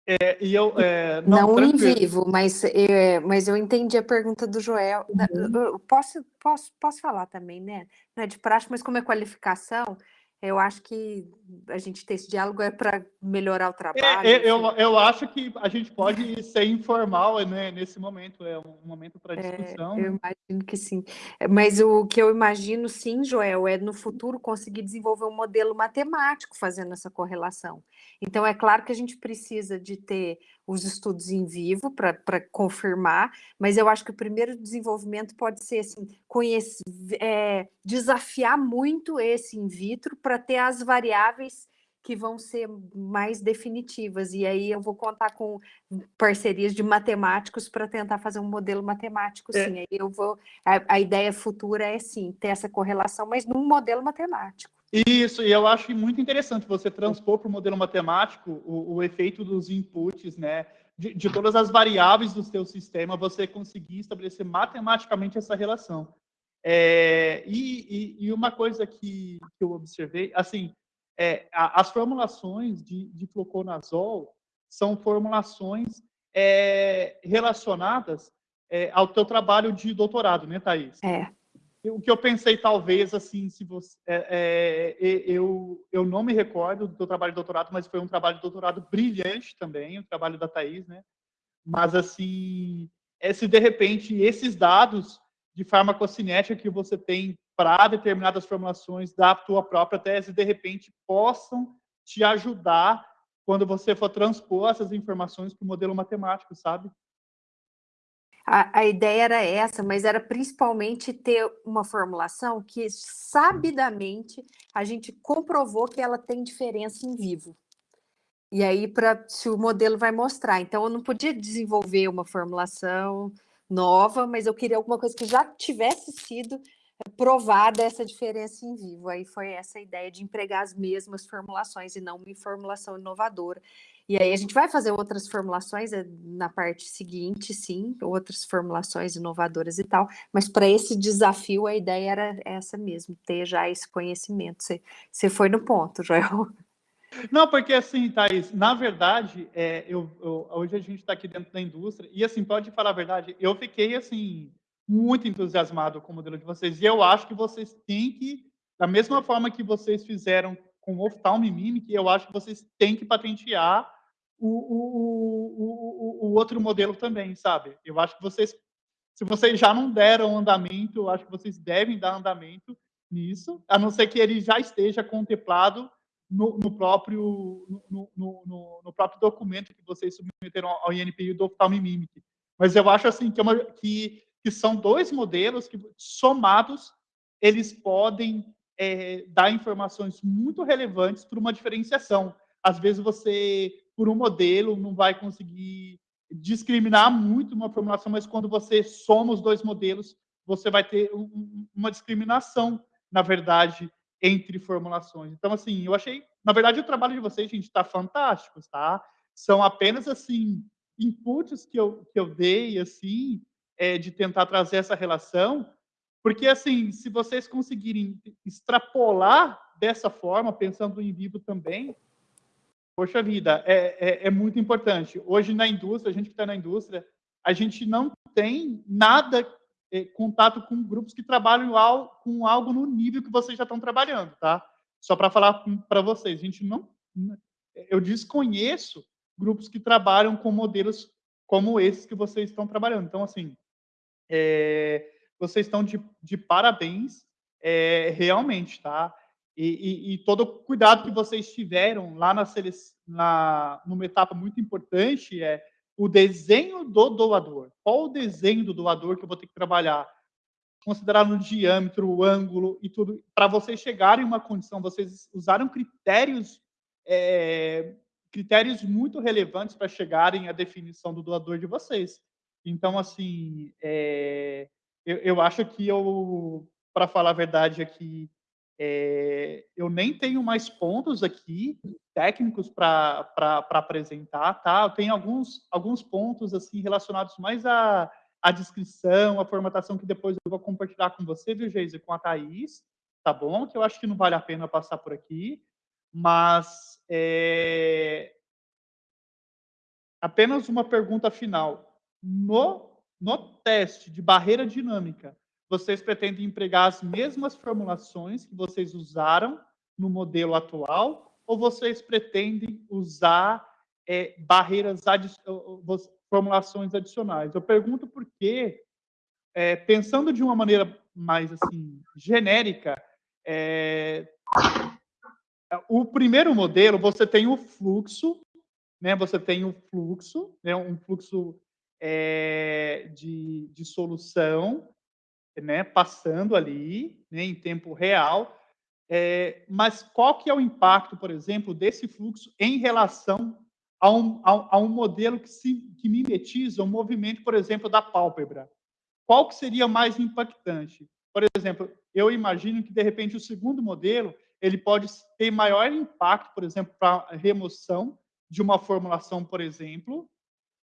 S3: É, e eu, é,
S1: não, não em vivo, mas, é, mas eu entendi a pergunta do Joel. Uhum. Posso, posso, posso falar também, né? Não é de prática, mas como é qualificação, eu acho que a gente ter esse diálogo é para melhorar o é, trabalho.
S3: É, eu, eu acho que a gente pode ser informal né, nesse momento, é um momento para é, discussão.
S1: É, eu imagino que sim. Mas o que eu imagino, sim, Joel, é no futuro conseguir desenvolver um modelo matemático fazendo essa correlação. Então, é claro que a gente precisa de ter os estudos em vivo para confirmar, mas eu acho que o primeiro desenvolvimento pode ser assim, conhecer, é, desafiar muito esse in vitro para ter as variáveis que vão ser mais definitivas. E aí eu vou contar com parcerias de matemáticos para tentar fazer um modelo matemático, é. sim. Aí eu vou. A, a, ideia futura é sim ter essa correlação, mas num modelo matemático.
S3: Isso, e eu acho muito interessante você transpor para o modelo matemático o, o, efeito dos inputs, né? De, de, todas as variáveis do seu sistema, você conseguir estabelecer matematicamente essa relação. É, e, e, e, uma coisa que, que eu observei, assim, é, a, as formulações de, de fluconazol são formulações é, relacionadas é, ao teu trabalho de doutorado, né, Thaís?
S1: É
S3: o que eu pensei, talvez, assim, se você... É, é, eu, eu não me recordo do trabalho de doutorado, mas foi um trabalho de doutorado brilhante também, o trabalho da Thais, né? Mas, assim, é, se de repente esses dados de farmacocinética que você tem para determinadas formulações da tua própria tese, de repente, possam te ajudar quando você for transpor essas informações para o modelo matemático, sabe?
S1: A, a, ideia era essa, mas era principalmente ter uma formulação que sabidamente a gente comprovou que ela tem diferença em vivo. E aí, para se o modelo vai mostrar. Então, eu não podia desenvolver uma formulação nova, mas eu queria alguma coisa que já tivesse sido provada essa diferença em vivo. Aí foi essa ideia de empregar as mesmas formulações e não uma formulação inovadora. E aí a gente vai fazer outras formulações eh, na parte seguinte, sim, outras formulações inovadoras e tal, mas para esse desafio a ideia era essa mesmo, ter já esse conhecimento. Você foi no ponto, Joel.
S3: Não, porque assim, Thaís, na verdade, é, eu, eu, hoje a gente está aqui dentro da indústria, e assim, pode falar a verdade, eu fiquei assim, muito entusiasmado com o modelo de vocês, e eu acho que vocês têm que, da mesma forma que vocês fizeram com o Ophthalm Mimic, eu acho que vocês têm que patentear o, o, o, o, outro modelo também, sabe? Eu acho que vocês, se vocês já não deram andamento, eu acho que vocês devem dar andamento nisso, a não ser que ele já esteja contemplado no, no próprio, no, no, no, próprio documento que vocês submeteram ao INPI do Ophthalm Mimic. Mas eu acho assim que, é uma, que, que são dois modelos que, somados, eles podem é, dar informações muito relevantes para uma diferenciação. Às vezes você, por um modelo, não vai conseguir discriminar muito uma formulação, mas quando você soma os dois modelos, você vai ter um, uma discriminação, na verdade, entre formulações. Então, assim, eu achei, na verdade, o trabalho de vocês, gente, está fantástico, tá? São apenas, assim, inputs que eu, que eu dei, assim, é, de tentar trazer essa relação, porque, assim, se vocês conseguirem extrapolar dessa forma, pensando em vivo também, poxa vida, é, é, é muito importante. Hoje, na indústria, a gente que está na indústria, a gente não tem nada é, contato com grupos que trabalham al, com algo no nível que vocês já estão trabalhando, tá? Só para falar para vocês, a gente não... Eu desconheço grupos que trabalham com modelos como esses que vocês estão trabalhando. Então, assim, é, vocês estão de, de parabéns, é, realmente, tá? E, e, e, todo o cuidado que vocês tiveram lá na, na, numa etapa muito importante é o desenho do doador. Qual o desenho do doador que eu vou ter que trabalhar? consideraram o diâmetro, o ângulo e tudo, para vocês chegarem em uma condição, vocês usaram critérios é, critérios muito relevantes para chegarem à definição do doador de vocês. Então, assim, é, eu, eu, acho que eu, para falar a verdade aqui, é, eu nem tenho mais pontos aqui técnicos para apresentar, tá? Eu tenho alguns, alguns pontos assim relacionados mais à, à descrição, à formatação que depois eu vou compartilhar com você, viu, Geise, com a Thaís, tá bom? Que eu acho que não vale a pena passar por aqui. Mas é... apenas uma pergunta final. No, no teste de barreira dinâmica, vocês pretendem empregar as mesmas formulações que vocês usaram no modelo atual ou vocês pretendem usar é, barreiras, adi formulações adicionais? Eu pergunto porque, é, pensando de uma maneira mais assim genérica, é, o primeiro modelo, você tem o fluxo, né? Você tem o fluxo, né? Um fluxo é, de, de solução, né? Passando ali, né? Em tempo real. É, mas qual que é o impacto, por exemplo, desse fluxo em relação a um, a, a um modelo que, se, que mimetiza o um movimento, por exemplo, da pálpebra? Qual que seria mais impactante? Por exemplo, eu imagino que, de repente, o segundo modelo ele pode ter maior impacto, por exemplo, para remoção de uma formulação, por exemplo,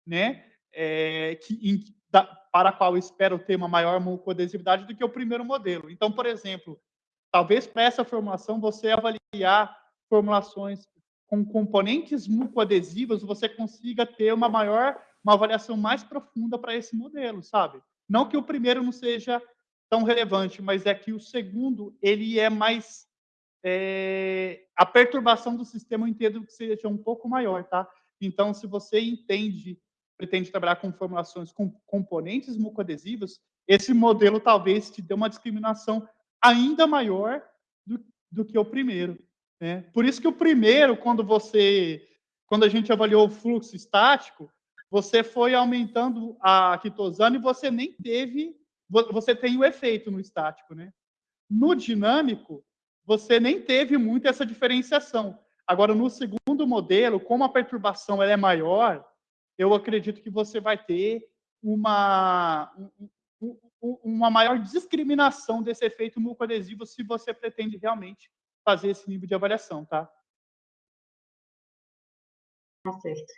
S3: né, é, que, em, da, para a qual espero ter uma maior mucoadesividade do que o primeiro modelo. Então, por exemplo, talvez para essa formulação você avaliar formulações com componentes mucoadesivos, você consiga ter uma maior, uma avaliação mais profunda para esse modelo, sabe? Não que o primeiro não seja tão relevante, mas é que o segundo ele é mais é, a perturbação do sistema entendo que seja um pouco maior, tá? Então, se você entende, pretende trabalhar com formulações com componentes mucoadesivos, esse modelo talvez te dê uma discriminação ainda maior do, do que o primeiro. Né? Por isso que o primeiro, quando você, quando a gente avaliou o fluxo estático, você foi aumentando a quitosana e você nem teve, você tem o efeito no estático, né? No dinâmico, você nem teve muito essa diferenciação. Agora, no segundo modelo, como a perturbação ela é maior, eu acredito que você vai ter uma, uma maior discriminação desse efeito mucoadesivo se você pretende realmente fazer esse nível de avaliação, tá?
S2: Tá certo.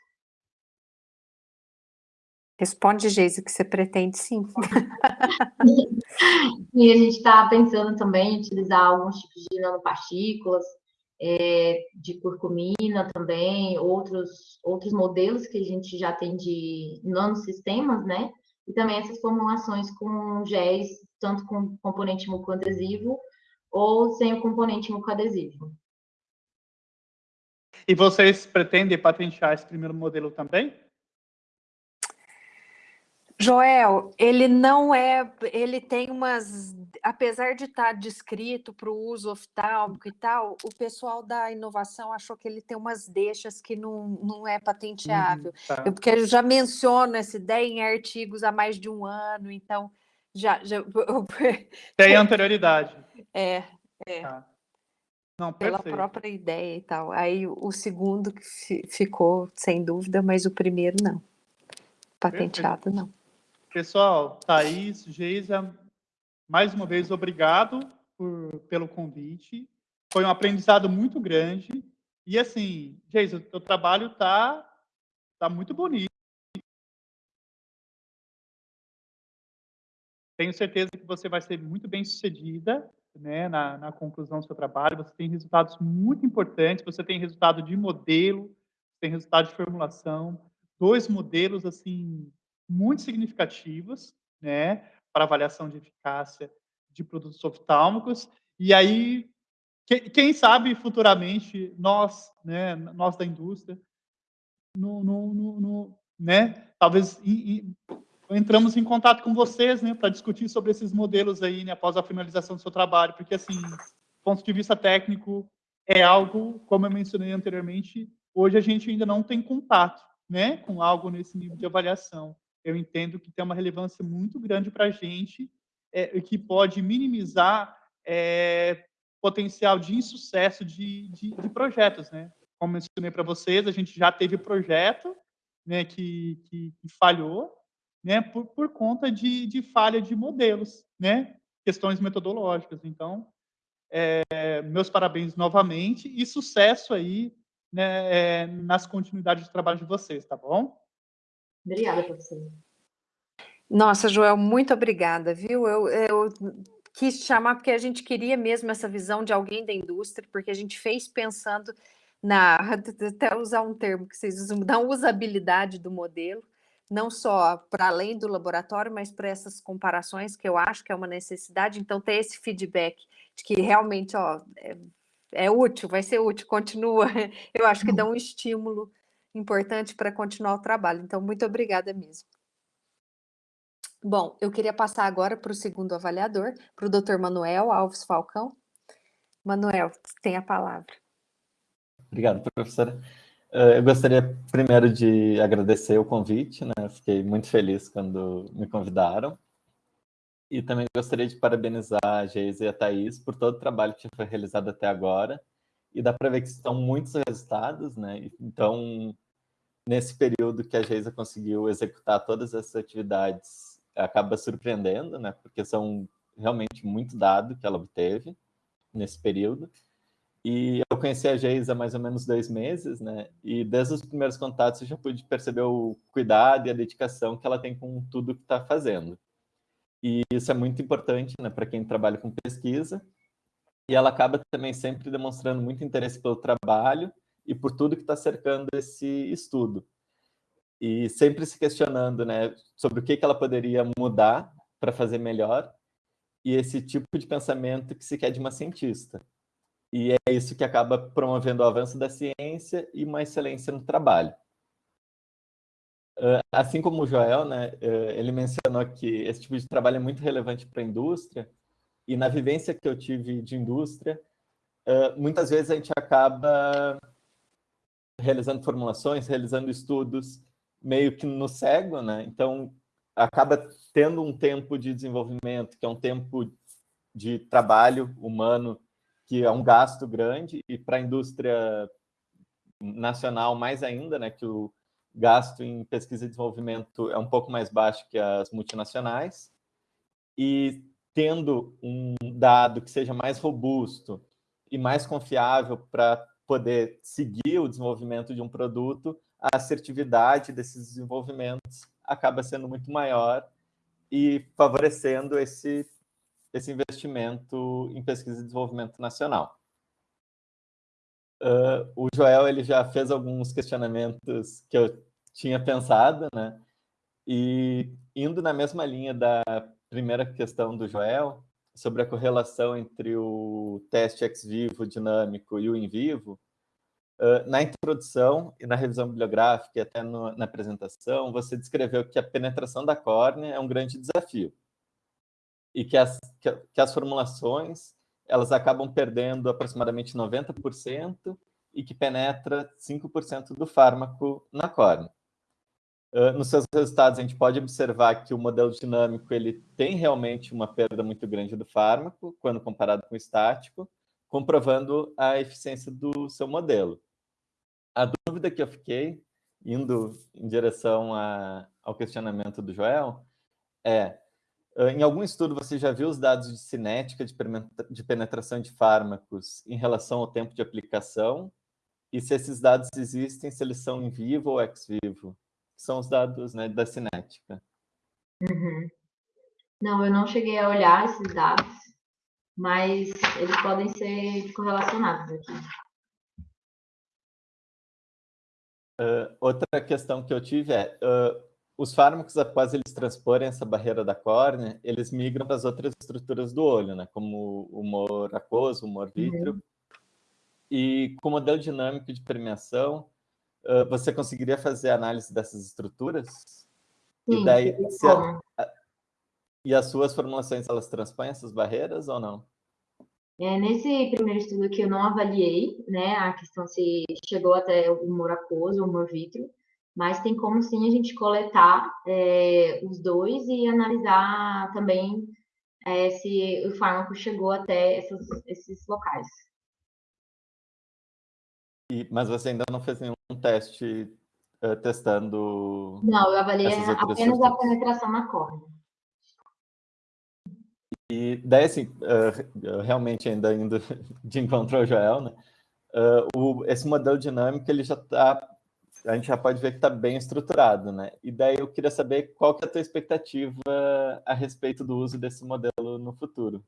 S1: Responde, Geise, que você pretende sim.
S2: e a gente está pensando também em utilizar alguns tipos de nanopartículas, é, de curcumina também, outros, outros modelos que a gente já tem de nanosistemas, né? E também essas formulações com géis, tanto com componente mucoadesivo ou sem o componente mucoadesivo.
S3: E vocês pretendem patentear esse primeiro modelo também?
S1: Joel, ele não é, ele tem umas, apesar de estar descrito para o uso oftálmico e tal, o pessoal da inovação achou que ele tem umas deixas que não, não é patenteável. Uhum, tá. eu, porque eu já menciono essa ideia em artigos há mais de um ano, então já... já
S3: tem anterioridade.
S1: É, é. Tá. Não, pela própria ideia e tal. Aí o segundo ficou, sem dúvida, mas o primeiro não. Patenteado, perfeito. não.
S3: Pessoal, Thaís, Geisa, mais uma vez, obrigado por, pelo convite. Foi um aprendizado muito grande. E assim, Geisa, o teu trabalho está tá muito bonito. Tenho certeza que você vai ser muito bem sucedida né, na, na conclusão do seu trabalho. Você tem resultados muito importantes, você tem resultado de modelo, tem resultado de formulação, dois modelos assim muito significativas, né, para avaliação de eficácia de produtos oftálmicos. E aí, quem sabe futuramente nós, né, nós da indústria, no, no, no, no né, talvez entramos em contato com vocês, né, para discutir sobre esses modelos aí, né, após a finalização do seu trabalho, porque assim, do ponto de vista técnico, é algo, como eu mencionei anteriormente, hoje a gente ainda não tem contato, né, com algo nesse nível de avaliação eu entendo que tem uma relevância muito grande para a gente é, que pode minimizar é, potencial de insucesso de, de, de projetos, né? Como mencionei para vocês, a gente já teve projeto né, que, que, que falhou né, por, por conta de, de falha de modelos, né? Questões metodológicas. Então, é, meus parabéns novamente e sucesso aí né, é, nas continuidades de trabalho de vocês, tá bom?
S2: Obrigada, professor.
S1: Nossa, Joel, muito obrigada, viu? Eu, eu quis chamar porque a gente queria mesmo essa visão de alguém da indústria, porque a gente fez pensando na, até usar um termo que vocês usam, na usabilidade do modelo, não só para além do laboratório, mas para essas comparações que eu acho que é uma necessidade. Então, ter esse feedback de que realmente ó, é, é útil, vai ser útil, continua. Eu acho que dá um estímulo importante para continuar o trabalho. Então, muito obrigada mesmo. Bom, eu queria passar agora para o segundo avaliador, para o doutor Manuel Alves Falcão. Manuel, tem a palavra.
S4: Obrigado, professora. Eh, eu gostaria primeiro de agradecer o convite, né? Fiquei muito feliz quando me convidaram. E também gostaria de parabenizar a Geisa e a Thaís por todo o trabalho que foi realizado até agora. E dá para ver que estão muitos resultados, né? Então, nesse período que a Geisa conseguiu executar todas essas atividades, acaba surpreendendo, né? Porque são realmente muito dado que ela obteve nesse período. E eu conheci a Geisa há mais ou menos dois meses, né? E desde os primeiros contatos eu já pude perceber o cuidado e a dedicação que ela tem com tudo que está fazendo. E isso é muito importante, né, para quem trabalha com pesquisa. E ela acaba também sempre demonstrando muito interesse pelo trabalho e por tudo que está cercando esse estudo. E sempre se questionando, né, sobre o que que ela poderia mudar para fazer melhor. E esse tipo de pensamento que se quer de uma cientista e é isso que acaba promovendo o avanço da ciência e uma excelência no trabalho. Assim como o Joel, né, ele mencionou que esse tipo de trabalho é muito relevante para a indústria, e na vivência que eu tive de indústria, muitas vezes a gente acaba realizando formulações, realizando estudos meio que no cego, né? Então, acaba tendo um tempo de desenvolvimento, que é um tempo de trabalho humano que é um gasto grande, e para a indústria nacional mais ainda, né, que o gasto em pesquisa e desenvolvimento é um pouco mais baixo que as multinacionais, e tendo um dado que seja mais robusto e mais confiável para poder seguir o desenvolvimento de um produto, a assertividade desses desenvolvimentos acaba sendo muito maior e favorecendo esse esse investimento em pesquisa e desenvolvimento nacional. Uh, o Joel ele já fez alguns questionamentos que eu tinha pensado, né? E indo na mesma linha da primeira questão do Joel, sobre a correlação entre o teste ex vivo dinâmico e o in vivo, uh, na introdução e na revisão bibliográfica e até no, na apresentação, você descreveu que a penetração da córnea é um grande desafio e que as, que, que as formulações elas acabam perdendo aproximadamente 90% e que penetra 5% do fármaco na córnea. Uh, nos seus resultados, a gente pode observar que o modelo dinâmico ele tem realmente uma perda muito grande do fármaco, quando comparado com o estático, comprovando a eficiência do seu modelo. A dúvida que eu fiquei, indo em direção a, ao questionamento do Joel, é em algum estudo você já viu os dados de cinética de penetração de fármacos em relação ao tempo de aplicação? E se esses dados existem, se eles são em vivo ou ex vivo? São os dados né, da cinética.
S2: Uhum. Não, eu não cheguei a olhar esses dados, mas eles podem ser correlacionados aqui.
S4: Uh, outra questão que eu tive é, uh, os fármacos, após eles transporem essa barreira da córnea, eles migram para as outras estruturas do olho, né? como o humor aquoso, o humor vítreo. Uhum. E com o modelo dinâmico de permeação, uh, você conseguiria fazer análise dessas estruturas?
S2: Sim,
S4: e daí, a, a, e as suas formulações, elas transpõem essas barreiras ou não?
S2: É, nesse primeiro estudo aqui eu não avaliei, né, a questão se chegou até o humor aquoso, o humor vítreo, mas tem como sim a gente coletar é, os dois e analisar também é, se o fármaco chegou até essas, esses locais.
S4: E, mas você ainda não fez nenhum teste uh, testando.
S2: Não, eu avaliei apenas a penetração na córnea.
S4: E daí, assim, uh, realmente ainda indo de encontro ao Joel, né? Uh, o, esse modelo dinâmico, ele já está, a gente já pode ver que está bem estruturado, né? E daí eu queria saber qual que é a tua expectativa a respeito do uso desse modelo no futuro.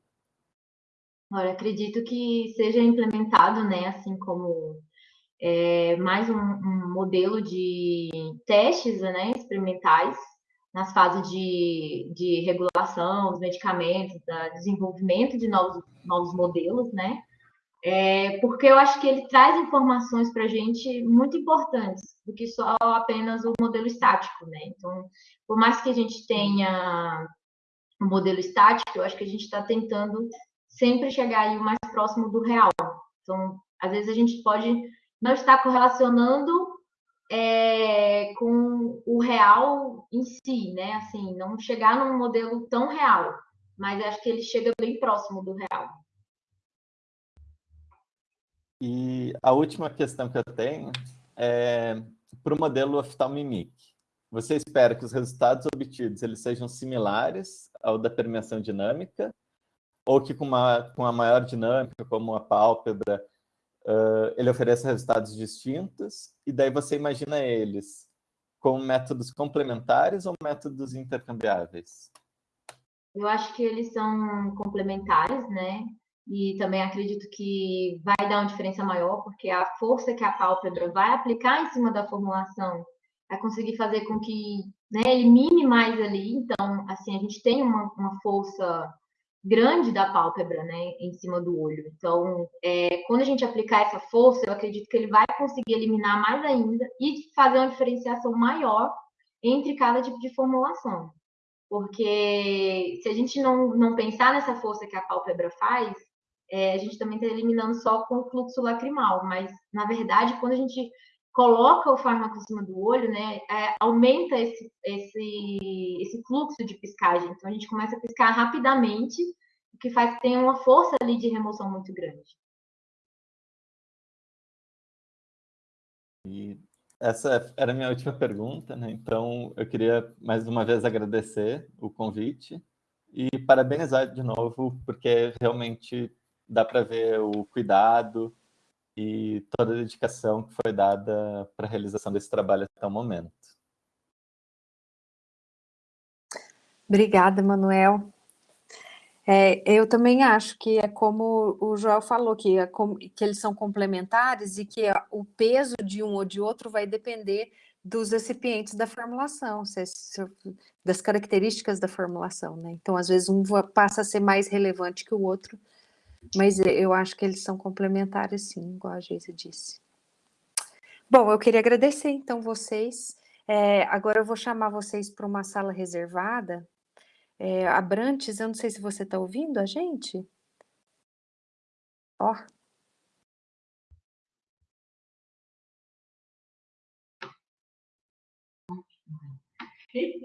S2: Olha, acredito que seja implementado, né, assim como é, mais um, um, modelo de testes né, experimentais nas fases de, de regulação dos medicamentos, da desenvolvimento de novos, novos modelos, né? É, porque eu acho que ele traz informações para a gente muito importantes do que só apenas o modelo estático, né? Então, por mais que a gente tenha um modelo estático, eu acho que a gente está tentando sempre chegar aí o mais próximo do real. Então, às vezes a gente pode não está correlacionando é, com o real em si, né? Assim, não chegar num modelo tão real, mas acho que ele chega bem próximo do real.
S4: E a última questão que eu tenho é para o modelo oftalmimic. Você espera que os resultados obtidos eles sejam similares ao da permeação dinâmica ou que com uma, com a maior dinâmica, como a pálpebra, uh, ele oferece resultados distintos, e daí você imagina eles como métodos complementares ou métodos intercambiáveis?
S2: Eu acho que eles são complementares, né? E também acredito que vai dar uma diferença maior, porque a força que a pálpebra vai aplicar em cima da formulação vai conseguir fazer com que né, elimine mais ali. Então, assim, a gente tem uma, uma força grande da pálpebra, né, em cima do olho. Então, é, quando a gente aplicar essa força, eu acredito que ele vai conseguir eliminar mais ainda e fazer uma diferenciação maior entre cada tipo de formulação. Porque se a gente não, não pensar nessa força que a pálpebra faz, é, a gente também está eliminando só com o fluxo lacrimal. Mas, na verdade, quando a gente coloca o fármaco em cima do olho, né, é, aumenta esse, esse, esse fluxo de piscagem. Então, a gente começa a piscar rapidamente, o que faz que tenha uma força ali de remoção muito grande.
S4: E essa era a minha última pergunta, né? Então, eu queria mais uma vez agradecer o convite e parabenizar de novo, porque realmente dá para ver o cuidado, e toda a dedicação que foi dada para a realização desse trabalho até o momento.
S1: Obrigada, Manuel. É, eu também acho que é como o Joel falou, que, é que eles são complementares e que o peso de um ou de outro vai depender dos recipientes da formulação, se, se, das características da formulação, né? Então, às vezes, um passa a ser mais relevante que o outro, mas eu acho que eles são complementares, sim, igual a Geisa disse. Bom, eu queria agradecer, então, vocês. É, agora eu vou chamar vocês para uma sala reservada. É, Abrantes, eu não sei se você está ouvindo a gente. Ó.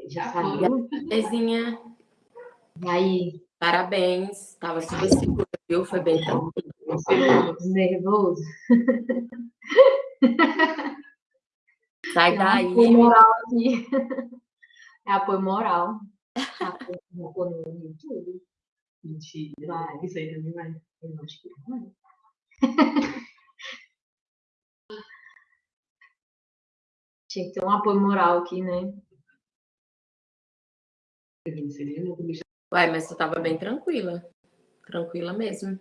S5: Já foi. Bezinha.
S2: E aí?
S5: Parabéns. Estava super segura viu? Foi bem tranquilo.
S2: Nervoso.
S5: Sai daí.
S2: Apoio moral aqui. É apoio moral. Apoio no YouTube.
S5: Mentira. Vai. Isso aí também vai. Eu acho que vai.
S2: Tinha que ter um apoio moral aqui, né?
S5: Uai, mas tu tava bem tranquila tranquila mesmo.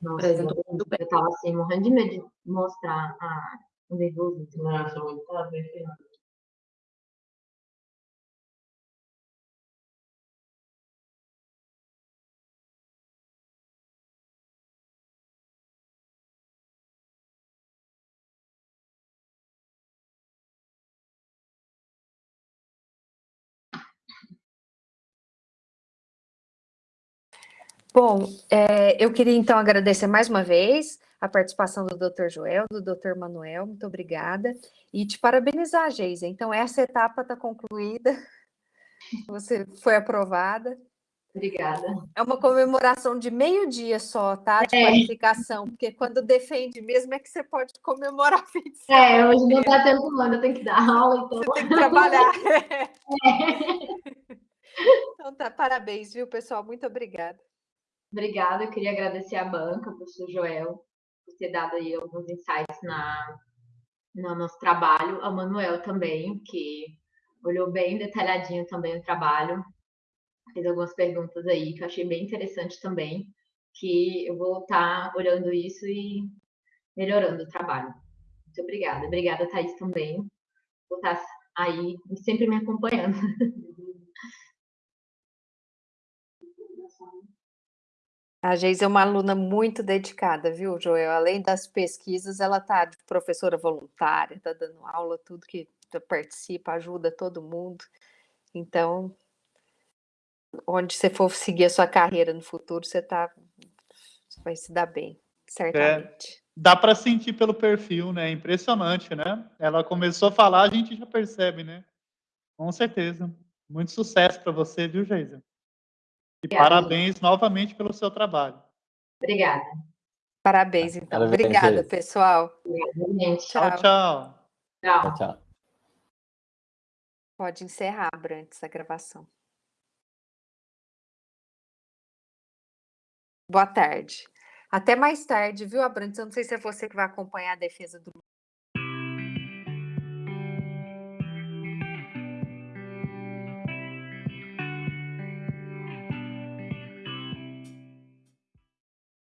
S2: Nossa, Apresentou muito bem. Eu tava assim, morrendo de medo de mostrar a, o nervoso. Nossa, muito bem
S1: Bom, é, eu queria então agradecer mais uma vez a participação do Dr. Joel, do Dr. Manuel, muito obrigada, e te parabenizar, Geisa. Então, essa etapa está concluída, você foi aprovada,
S2: Obrigada.
S1: É uma comemoração de meio-dia só, tá? De
S2: É.
S1: qualificação, porque quando defende mesmo é que você pode comemorar semana.
S2: É, hoje não tá tendo ano, eu tenho que dar aula, então.
S1: Você tem que trabalhar. Então tá, parabéns, viu, pessoal? Muito obrigada.
S2: Obrigada, eu queria agradecer à banca, professor Joel, por ter dado aí alguns insights na, no nosso trabalho, ao Manuel também, que olhou bem detalhadinho também o trabalho, fez algumas perguntas aí que eu achei bem interessante também, que eu vou estar olhando isso e melhorando o trabalho. Muito obrigada. Obrigada, Thaís, também, por estar aí e sempre me acompanhando.
S1: A Geise é uma aluna muito dedicada, viu, Joel? Além das pesquisas, ela tá de professora voluntária, tá dando aula, tudo que participa, ajuda todo mundo. Então, onde você for seguir a sua carreira no futuro, você tá vai se dar bem, certamente.
S3: Dá para sentir pelo perfil, né? Impressionante, né? Ela começou a falar, a gente já percebe, né? Com certeza. Muito sucesso para você, viu, Geisa? E
S2: Obrigada.
S3: parabéns novamente pelo seu trabalho.
S2: Obrigada.
S1: Parabéns, então.
S4: Parabéns,
S1: Obrigada, pessoal.
S2: Obrigada, gente.
S3: Tchau, tchau.
S2: Tchau.
S4: Tchau, tchau.
S1: Pode encerrar, Brantes, a gravação. Boa tarde. Até mais tarde, viu, Abrantes? Eu não sei se é você que vai acompanhar a defesa do